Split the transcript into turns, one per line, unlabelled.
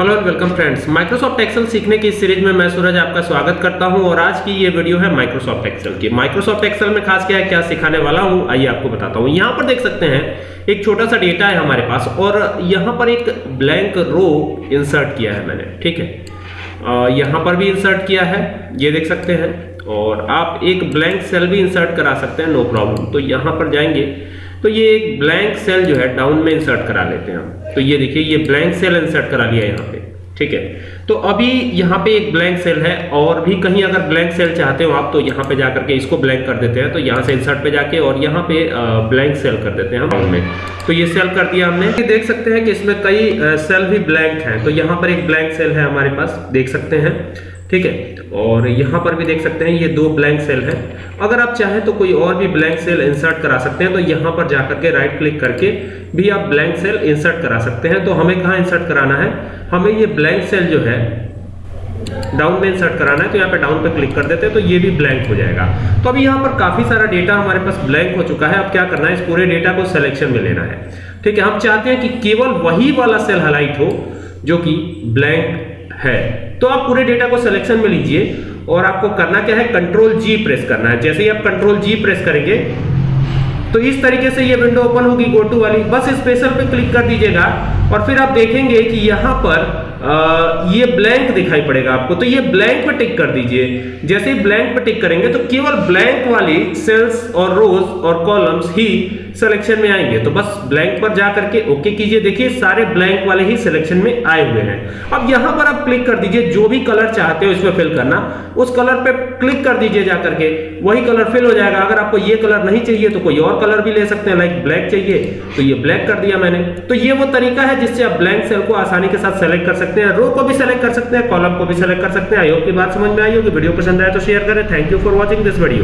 Hello and welcome friends Microsoft Excel सीखने की series में मैं सूरज आपका स्वागत करता हूँ और आज की ये वीडियो है माइक्रोसॉफ्ट एक्सेल की। माइक्रोसॉफ्ट एक्सेल में खास क्या है, क्या सिखाने वाला हूँ? आइए आपको बताता हूँ। यहाँ पर देख सकते हैं, एक छोटा सा डेटा है हमारे पास और यहाँ पर एक ब्लैंक रो इंसर्ट किया है मैंने, ठीक है? यहाँ पर भी इंसर्ट किया है, ये देख सकते हैं। और आप एक ब्लैंक सेल भी इंसर्ट करा सकते हैं नो प्रॉब्लम तो यहाँ पर जाएँगे तो ये एक ब्लैंक सेल जो है डाउन में इंसर्ट करा लेते हैं हम। तो ये देखिए, ये ब्लैंक सेल इंसर्ट करा लिया यहाँ पे, ठीक है? तो अभी यहाँ पे एक ब्लैंक सेल है, और भी कहीं अगर ब्लैंक सेल चाहते हो आप तो यहाँ पे जाकर के इसको ब्लैंक कर देते हैं। तो यहाँ से इंसर्ट पे जाके, और यहाँ पे ब्लैंक सेल कर देते हैं हम में। तो ये सेल कर दिया हमने। ये देख सकते हैं कि इसमें कई सेल भी ब्लैंक हैं। तो यहाँ पर एक ब्लैंक सेल है हमारे पास, देख सकते हैं। ठीक है? और यहाँ पर भी देख सकते हैं, ये दो ब्लैंक सेल है। अगर आप चाहें तो कोई और भी ब्लैंक सेल इंसर्ट करा सकते हैं तो यहाँ पर जाकर के राइट क्लिक करके भी आप ब्लैंक सेल इंसर्ट करा सकते हैं। तो हमें कहाँ इंसर्ट कराना है? हमें ये ब्लैंक सेल जो है डाउन में इंसर्ट कराना है तो यहाँ पे डाउन पे क्लिक कर देते हैं तो ये भी ब्लैंक हो जाएगा। तो अभी यहाँ पर काफ़ी सारा डेटा हमारे पास ब्लैंक हो चुका है। अब क्या करना है? इस पूरे डेटा को सिलेक्शन में लेना है। ठीक है, हम चाहते हैं कि केवल वही वाला सेल हाईलाइट हो, जो कि ब्लैंक है। तो आप पूरे डेटा को सिलेक्शन में लीजिए और आपको करना क्या है? कंट्रोल जी प्रेस करना है। जैसे ही आप कंट्रोल जी प्रेस करेंगे तो इस तरीके से ये विंडो ओपन होगी गोटू वाली। बस स्पेशल पे क्लिक कर दीजिएगा। और फिर आप देखेंगे कि यहाँ पर आ, ये ब्लैंक दिखाई पड़ेगा आपको। तो ये ब्लैंक पर टिक कर दीजिए। जैसे ही ब्लैंक पर टिक करेंगे तो केवल ब्लैंक वाली सेल्स और रोज और कॉलम्स ही सिलेक्शन में आएँगे। तो बस ब्लैंक पर जा करके ओके कीजिए। देखिए सारे ब्लैंक वाले ही सिलेक्शन में आए हुए हैं। अब यहाँ पर आप क्लिक कर दीजिए जो भी कलर चाहते हो इसमें फिल करना। उस कलर पे क्लिक कर दीजिए जा करके। वही कलर फिल हो जाएगा। अगर आपको ये कलर नहीं चाहिए तो कोई और कलर भी ले सकते हैं लाइक ब्लैक चाहिए। तो ये ब्लैक कर दिया मैंने। तो ये वो तरीका है जिससे आप ब्लैंक सेल को आसानी के साथ सेलेक्ट कर सकते हैं रो को भी सेलेक्ट कर सकते हैं कॉलम को भी सेलेक्ट कर सकते हैं। आई होप की बात समझ में आई होगी। वीडियो पसंद आए तो शेयर करें। Thank you for watching this video